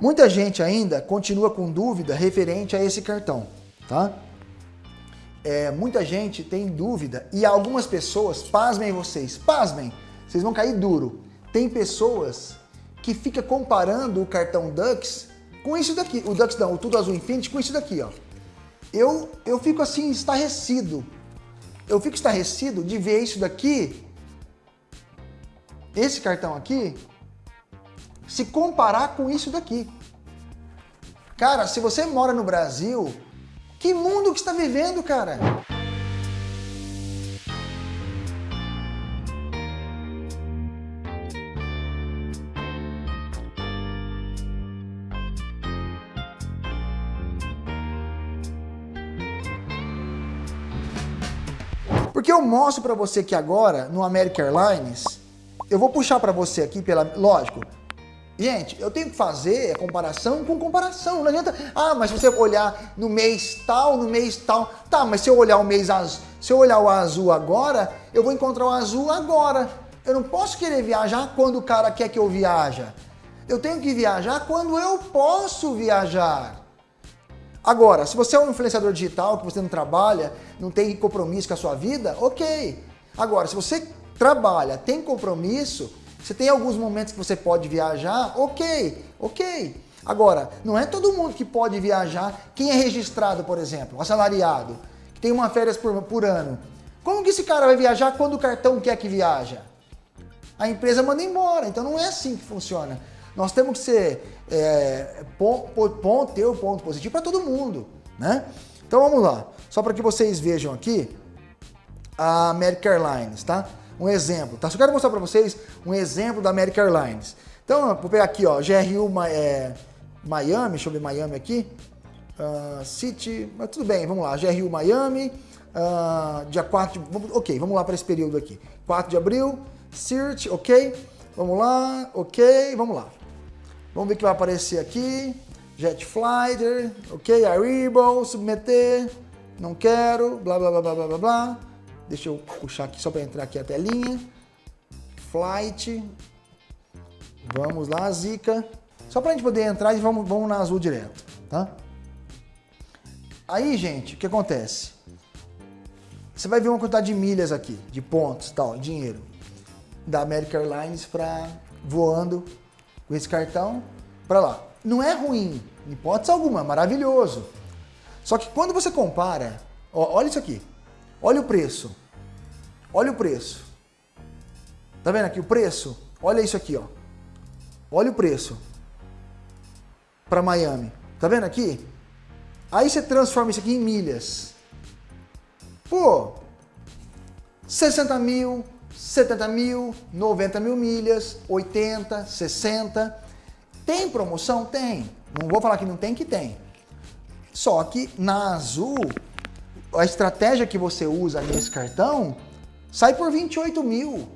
Muita gente ainda continua com dúvida referente a esse cartão, tá? É, muita gente tem dúvida e algumas pessoas, pasmem vocês, pasmem, vocês vão cair duro. Tem pessoas que fica comparando o cartão Dux com isso daqui, o Dux não, o Tudo Azul Infinity com isso daqui, ó. Eu, eu fico assim, estarrecido. Eu fico estarrecido de ver isso daqui, esse cartão aqui, se comparar com isso daqui. Cara, se você mora no Brasil, que mundo que está vivendo, cara? Porque eu mostro para você que agora, no American Airlines, eu vou puxar para você aqui, pela, lógico, Gente, eu tenho que fazer a comparação com comparação. Não adianta, ah, mas você olhar no mês tal, no mês tal, tá, mas se eu olhar o mês azul, se eu olhar o azul agora, eu vou encontrar o azul agora. Eu não posso querer viajar quando o cara quer que eu viaja. Eu tenho que viajar quando eu posso viajar. Agora, se você é um influenciador digital, que você não trabalha, não tem compromisso com a sua vida, ok. Agora, se você trabalha, tem compromisso, você tem alguns momentos que você pode viajar, ok, ok. Agora, não é todo mundo que pode viajar. Quem é registrado, por exemplo, assalariado, que tem uma férias por, por ano. Como que esse cara vai viajar quando o cartão quer que viaja? A empresa manda embora, então não é assim que funciona. Nós temos que ser, é, ponto, ponto, ter o ponto positivo para todo mundo, né? Então vamos lá, só para que vocês vejam aqui a American Airlines, tá? Um exemplo, tá? Só quero mostrar para vocês um exemplo da American Airlines. Então, vou pegar aqui, ó, GRU é, Miami, deixa eu ver Miami aqui, uh, City, mas tudo bem, vamos lá, GRU Miami, uh, dia 4 de, vamos, ok, vamos lá para esse período aqui, 4 de abril, Search, ok, vamos lá, ok, vamos lá. Vamos ver o que vai aparecer aqui, Jet Flighter, ok, Arrival, submeter, não quero, blá blá blá blá blá blá, Deixa eu puxar aqui só para entrar aqui a telinha. Flight. Vamos lá, Zica. Só para a gente poder entrar e vamos, vamos na azul direto, tá? Aí, gente, o que acontece? Você vai ver uma quantidade de milhas aqui, de pontos, tal, dinheiro, da American Airlines para voando com esse cartão para lá. Não é ruim, em hipótese alguma, maravilhoso. Só que quando você compara, ó, olha isso aqui, Olha o preço. Olha o preço. Tá vendo aqui o preço? Olha isso aqui, ó. Olha o preço. Para Miami. Tá vendo aqui? Aí você transforma isso aqui em milhas. Pô, 60 mil, 70 mil, 90 mil milhas, 80, 60. Tem promoção? Tem. Não vou falar que não tem, que tem. Só que na Azul a estratégia que você usa nesse cartão sai por 28 mil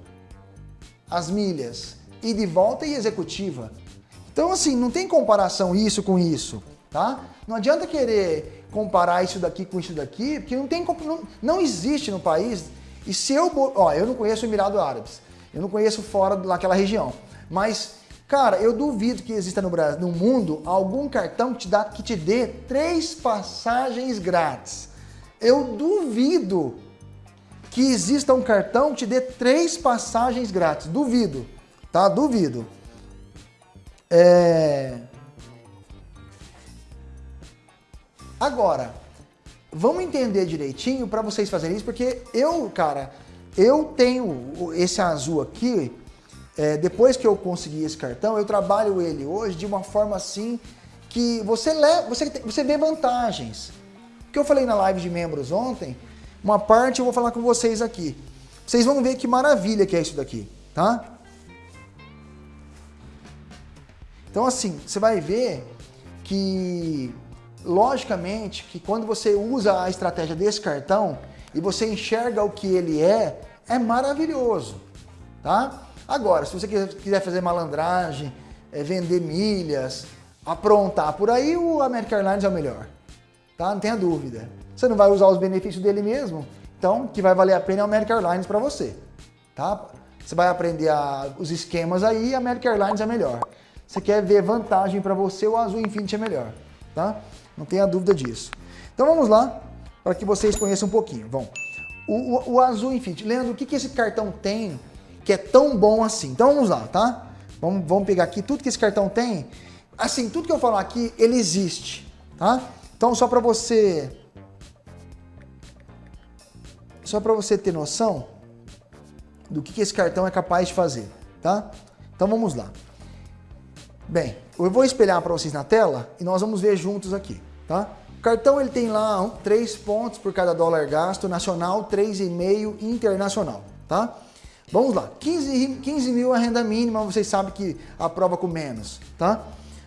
as milhas, e de volta e executiva. Então assim, não tem comparação isso com isso, tá? Não adianta querer comparar isso daqui com isso daqui, porque não tem não, não existe no país. E se eu, ó, eu não conheço o Emirado Árabes, eu não conheço fora daquela região, mas cara, eu duvido que exista no Brasil, no mundo, algum cartão que te dá que te dê três passagens grátis. Eu duvido que exista um cartão que te dê três passagens grátis. Duvido, tá? Duvido. É... Agora, vamos entender direitinho para vocês fazerem isso, porque eu, cara, eu tenho esse azul aqui, é, depois que eu consegui esse cartão, eu trabalho ele hoje de uma forma assim que você, leva, você, você vê vantagens que eu falei na live de membros ontem, uma parte eu vou falar com vocês aqui. Vocês vão ver que maravilha que é isso daqui, tá? Então assim, você vai ver que, logicamente, que quando você usa a estratégia desse cartão e você enxerga o que ele é, é maravilhoso, tá? Agora, se você quiser fazer malandragem, é, vender milhas, aprontar por aí, o American Airlines é o melhor tá? Não tenha dúvida. Você não vai usar os benefícios dele mesmo, então o que vai valer a pena é o American Airlines para você, tá? Você vai aprender a, os esquemas aí, a American Airlines é melhor. você quer ver vantagem para você, o Azul Infinity é melhor, tá? Não tenha dúvida disso. Então vamos lá, para que vocês conheçam um pouquinho. Bom, o, o, o Azul Infinity. Leandro, o que, que esse cartão tem que é tão bom assim? Então vamos lá, tá? Vamos, vamos pegar aqui tudo que esse cartão tem. Assim, tudo que eu falar aqui, ele existe, tá? Então só para você... Só para você ter noção do que, que esse cartão é capaz de fazer, tá? Então vamos lá. Bem, eu vou espelhar para vocês na tela e nós vamos ver juntos aqui, tá? O cartão ele tem lá 3 pontos por cada dólar gasto, nacional, 3,5 internacional, tá? Vamos lá, 15, 15 mil a renda mínima, vocês sabem que aprova com menos, tá?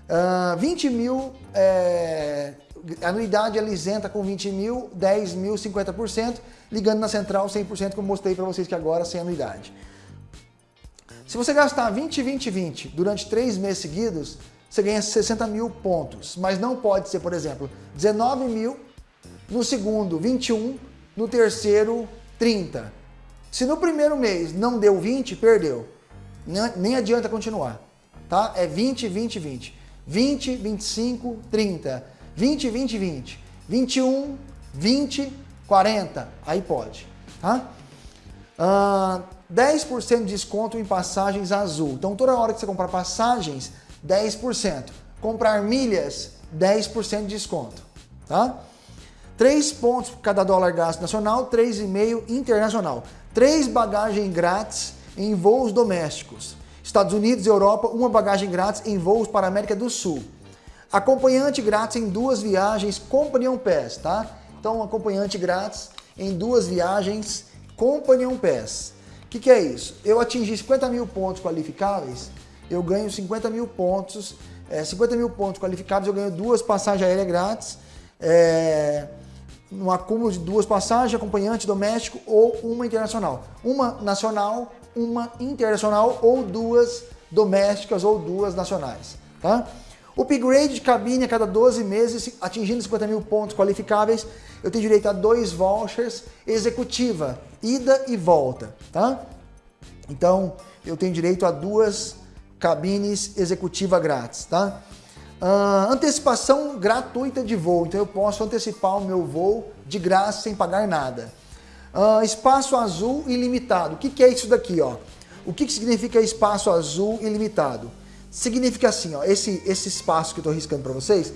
Uh, 20 mil, é, anuidade ela isenta com 20 mil, 10 mil, 50%, ligando na central 100%, como mostrei para vocês que agora sem anuidade. Se você gastar 20, 20, 20 durante três meses seguidos, você ganha 60 mil pontos. Mas não pode ser, por exemplo, 19 mil, no segundo 21, no terceiro 30. Se no primeiro mês não deu 20, perdeu. Nem adianta continuar. Tá? É 20, 20, 20. 20, 25, 30. 20, 20, 20. 21, 20, 40. Aí pode. Tá? Uh, 10% de desconto em passagens azul. Então toda hora que você comprar passagens, 10%. Comprar milhas, 10% de desconto. Tá? 3 pontos por cada dólar gasto nacional, 3,5 internacional. 3 bagagens grátis em voos domésticos. Estados Unidos e Europa, uma bagagem grátis em voos para a América do Sul. Acompanhante grátis em duas viagens Companion Pass, tá? Então, acompanhante grátis em duas viagens Companion Pass. O que, que é isso? Eu atingi 50 mil pontos qualificáveis, eu ganho 50 mil pontos, é, 50 mil pontos qualificados, eu ganho duas passagens aéreas grátis, é, no acúmulo de duas passagens, acompanhante doméstico ou uma internacional. Uma nacional, uma internacional ou duas domésticas ou duas nacionais. Tá? Upgrade de cabine a cada 12 meses, atingindo 50 mil pontos qualificáveis, eu tenho direito a dois vouchers executiva, ida e volta, tá? Então, eu tenho direito a duas cabines executiva grátis, tá? Uh, antecipação gratuita de voo, então eu posso antecipar o meu voo de graça sem pagar nada. Uh, espaço azul ilimitado, o que, que é isso daqui? Ó? O que, que significa espaço azul ilimitado? Significa assim, ó, esse, esse espaço que eu estou riscando para vocês,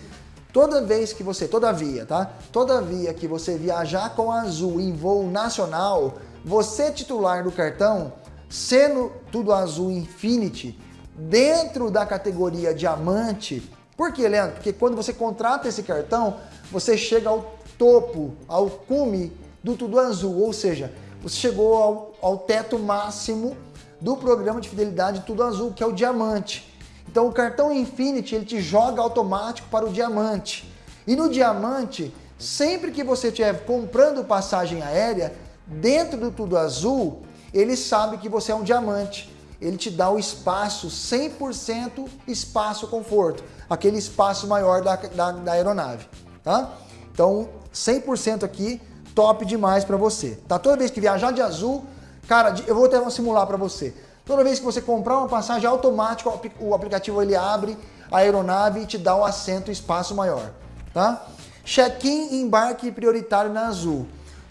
toda vez que você, todavia, tá? Todavia que você viajar com azul em voo nacional, você titular do cartão, sendo tudo azul Infinity, dentro da categoria diamante, por que, Leandro? Porque quando você contrata esse cartão, você chega ao topo, ao cume do tudo azul, ou seja, você chegou ao, ao teto máximo do programa de fidelidade Tudo Azul, que é o diamante. Então o cartão Infinity ele te joga automático para o diamante. E no diamante, sempre que você estiver comprando passagem aérea, dentro do Tudo Azul, ele sabe que você é um diamante. Ele te dá o espaço, 100% espaço conforto. Aquele espaço maior da, da, da aeronave. Tá? Então, 100% aqui, top demais para você. Tá? Toda vez que viajar de azul, cara, eu vou até simular para você. Toda vez que você comprar uma passagem automática, o aplicativo ele abre a aeronave e te dá o um assento espaço maior, tá? Check-in e embarque prioritário na Azul.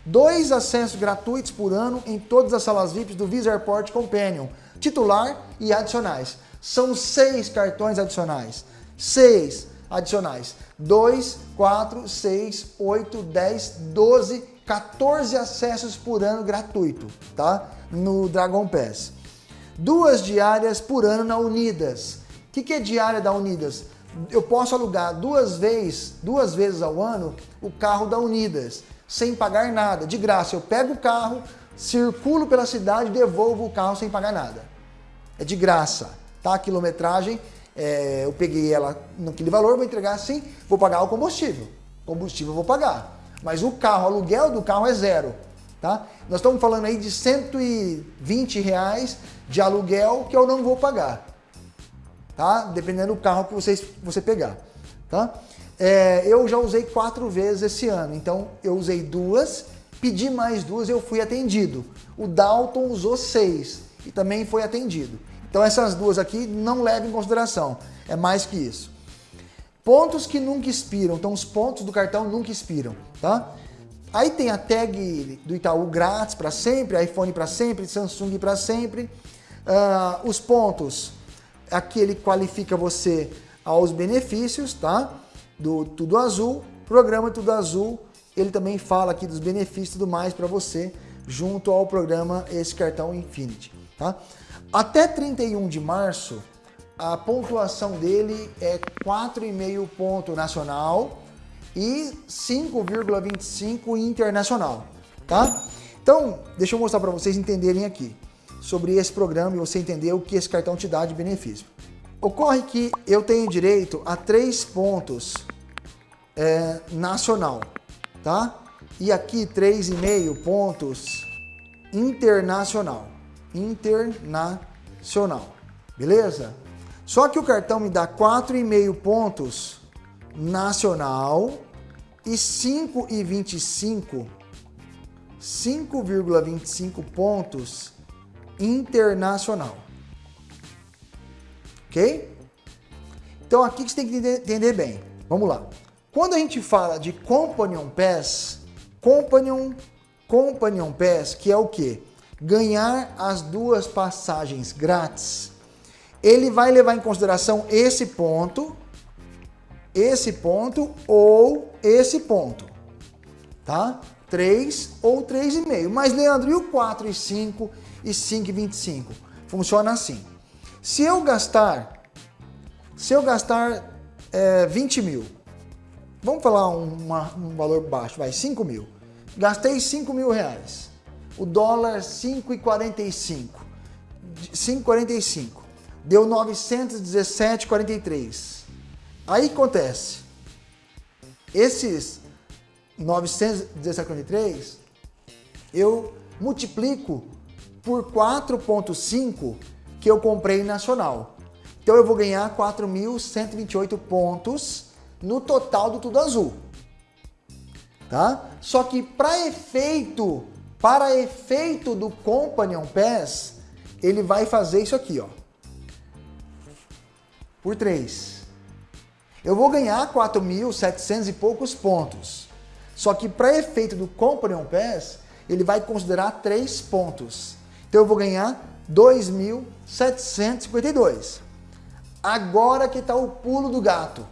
Dois acessos gratuitos por ano em todas as salas VIPs do Visa Airport Companion, titular e adicionais. São seis cartões adicionais. Seis adicionais. Dois, quatro, seis, oito, dez, doze, 14 acessos por ano gratuito, tá? No Dragon Pass duas diárias por ano na Unidas. O que, que é diária da Unidas? Eu posso alugar duas vezes, duas vezes ao ano o carro da Unidas, sem pagar nada, de graça. Eu pego o carro, circulo pela cidade, devolvo o carro sem pagar nada. É de graça, tá? A quilometragem, é, eu peguei ela naquele valor, vou entregar assim, vou pagar o combustível. Combustível eu vou pagar. Mas o carro, o aluguel do carro é zero. Tá? Nós estamos falando aí de 120 reais de aluguel que eu não vou pagar, tá? Dependendo do carro que vocês, você pegar, tá? É, eu já usei quatro vezes esse ano, então eu usei duas, pedi mais duas eu fui atendido. O Dalton usou seis e também foi atendido. Então essas duas aqui não levam em consideração, é mais que isso. Pontos que nunca expiram, então os pontos do cartão nunca expiram, tá? Aí tem a tag do Itaú grátis para sempre, iPhone para sempre, Samsung para sempre. Uh, os pontos, aqui ele qualifica você aos benefícios, tá? Do Tudo Azul, programa Tudo Azul, ele também fala aqui dos benefícios e tudo mais para você, junto ao programa esse cartão Infinity, tá? Até 31 de março, a pontuação dele é 4,5 ponto nacional e 5,25 internacional, tá? Então, deixa eu mostrar para vocês entenderem aqui sobre esse programa e você entender o que esse cartão te dá de benefício. Ocorre que eu tenho direito a três pontos é, nacional, tá? E aqui 3,5 pontos internacional. Internacional. Beleza? Só que o cartão me dá 4,5 pontos nacional e 5,25 5,25 pontos internacional. Ok? Então aqui que você tem que entender bem. Vamos lá. Quando a gente fala de Companion Pass, Companion, Companion Pass, que é o que? Ganhar as duas passagens grátis. Ele vai levar em consideração esse ponto, esse ponto ou esse ponto, tá? 3 ou 3,5. Mas, Leandro, e o 4 e 5 e 5 e 25? Funciona assim. Se eu gastar, se eu gastar é, 20 mil, vamos falar uma, um valor baixo, vai, 5 mil. Gastei 5 mil reais. O dólar 5,45. 5,45. Deu 917,43. Aí acontece. Esses 917,43 eu multiplico por 4,5 que eu comprei nacional. Então eu vou ganhar 4.128 pontos no total do Tudo Azul. Tá? Só que para efeito, para efeito do Companion Pass, ele vai fazer isso aqui, ó. Por 3. Eu vou ganhar 4.700 e poucos pontos. Só que para efeito do Companion Pass, ele vai considerar 3 pontos. Então eu vou ganhar 2.752. Agora que está o pulo do gato.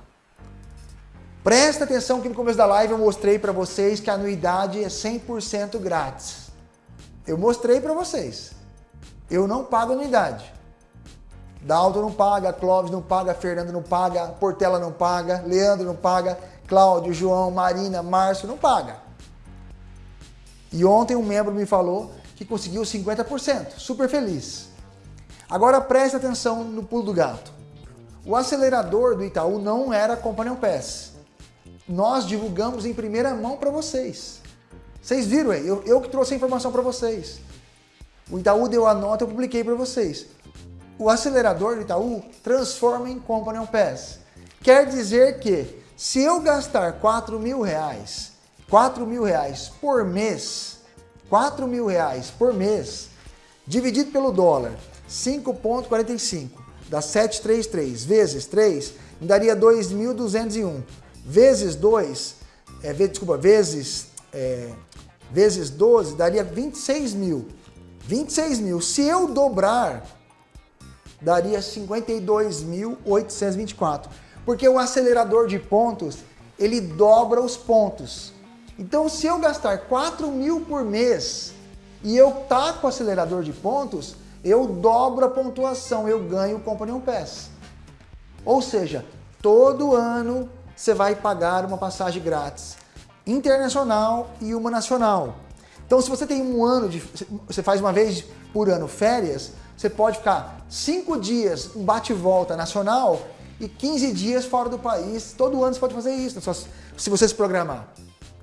Presta atenção que no começo da live eu mostrei para vocês que a anuidade é 100% grátis. Eu mostrei para vocês. Eu não pago anuidade. Dalton não paga, Clóvis não paga, Fernando não paga, Portela não paga, Leandro não paga, Cláudio, João, Marina, Márcio não paga. E ontem um membro me falou que conseguiu 50%, super feliz. Agora preste atenção no pulo do gato. O acelerador do Itaú não era Companion Pass nós divulgamos em primeira mão para vocês. Vocês viram aí, eu, eu que trouxe a informação para vocês. O Itaú deu a nota, eu publiquei para vocês. O acelerador do Itaú transforma em Companion Pass. Quer dizer que se eu gastar 4 mil reais, 4 mil reais por mês, 4 mil reais por mês, dividido pelo dólar, 5,45, dá 733 vezes 3, me daria 2.201 vezes 2, é, desculpa, vezes, é, vezes 12, daria 26 mil. 26 mil. Se eu dobrar, daria 52.824. Porque o acelerador de pontos, ele dobra os pontos. Então, se eu gastar 4 mil por mês e eu tá com o acelerador de pontos, eu dobro a pontuação, eu ganho o Companion Pass. Ou seja, todo ano você vai pagar uma passagem grátis internacional e uma nacional. Então, se você tem um ano de. Você faz uma vez por ano férias, você pode ficar cinco dias um bate-volta nacional e 15 dias fora do país. Todo ano você pode fazer isso, se você se programar.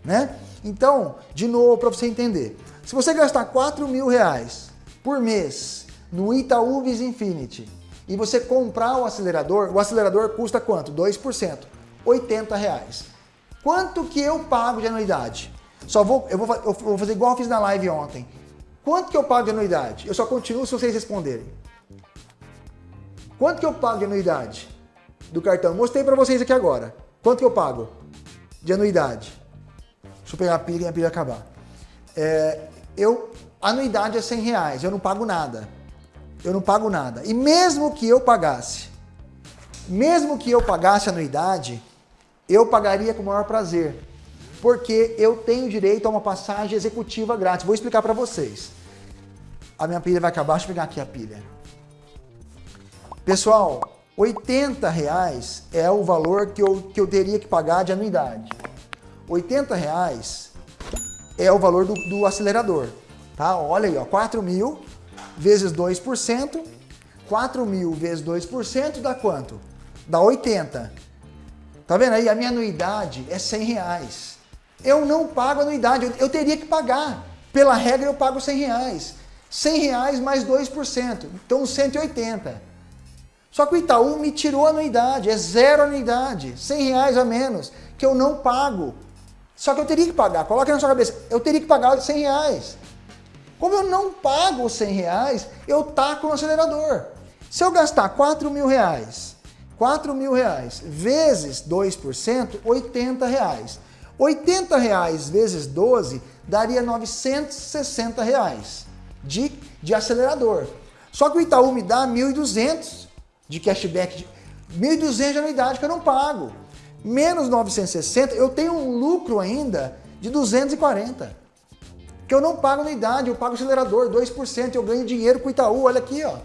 Né? Então, de novo, para você entender. Se você gastar 4 mil reais por mês no Itaú Vis Infinity e você comprar o acelerador, o acelerador custa quanto? 2%. 80 reais. Quanto que eu pago de anuidade? Só vou, eu vou, eu vou fazer igual eu fiz na live ontem. Quanto que eu pago de anuidade? Eu só continuo se vocês responderem. Quanto que eu pago de anuidade do cartão? Mostrei para vocês aqui agora. Quanto que eu pago de anuidade? Deixa eu pegar a pilha e a pilha acabar. É, eu, anuidade é 100 reais, eu não pago nada. Eu não pago nada. E mesmo que eu pagasse, mesmo que eu pagasse anuidade, eu pagaria com o maior prazer. Porque eu tenho direito a uma passagem executiva grátis. Vou explicar para vocês. A minha pilha vai acabar, deixa eu pegar aqui a pilha. Pessoal, 80 reais é o valor que eu, que eu teria que pagar de anuidade. 80 reais é o valor do, do acelerador. Tá? Olha aí, ó, 4 mil vezes 2%. 4 mil vezes 2% dá quanto? Dá 80. Tá vendo aí? A minha anuidade é 100 reais. Eu não pago anuidade, eu, teria que pagar. Pela regra eu pago 100 reais. 100 reais mais 2%, então 180. Só que o Itaú me tirou a anuidade, é zero anuidade, 100 reais a menos, que eu não pago. Só que eu teria que pagar, coloque na sua cabeça, eu teria que pagar 100 reais. Como eu não pago os 100 reais, eu taco no acelerador. Se eu gastar 4 mil reais, 4 mil reais vezes 2%, 80 reais. 80 reais vezes 12 daria 960 reais de, de acelerador. Só que o Itaú me dá 1.200 de cashback, de, 1.200 de anuidade que eu não pago. Menos 960, eu tenho um lucro ainda de 240. Que eu não pago anuidade, eu pago acelerador, 2%, eu ganho dinheiro com o Itaú, olha aqui, ó.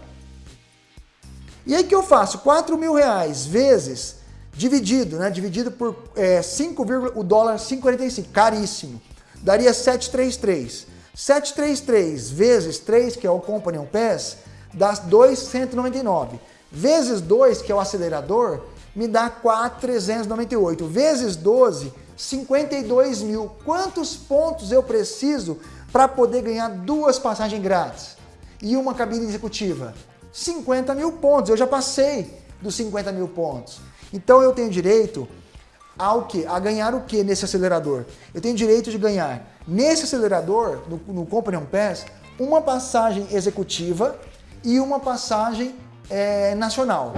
E aí que eu faço? 4 mil reais vezes, dividido, né? Dividido por é, 5, o dólar 5,45, caríssimo. Daria 733. 733 vezes 3, que é o Companion Pass, dá 2,199. Vezes 2, que é o acelerador, me dá 4,398. Vezes 12, 52 mil. Quantos pontos eu preciso para poder ganhar duas passagens grátis e uma cabine executiva? 50 mil pontos. Eu já passei dos 50 mil pontos. Então eu tenho direito ao que? A ganhar o que nesse acelerador? Eu tenho direito de ganhar nesse acelerador, no, no Companion Pass, uma passagem executiva e uma passagem é, nacional.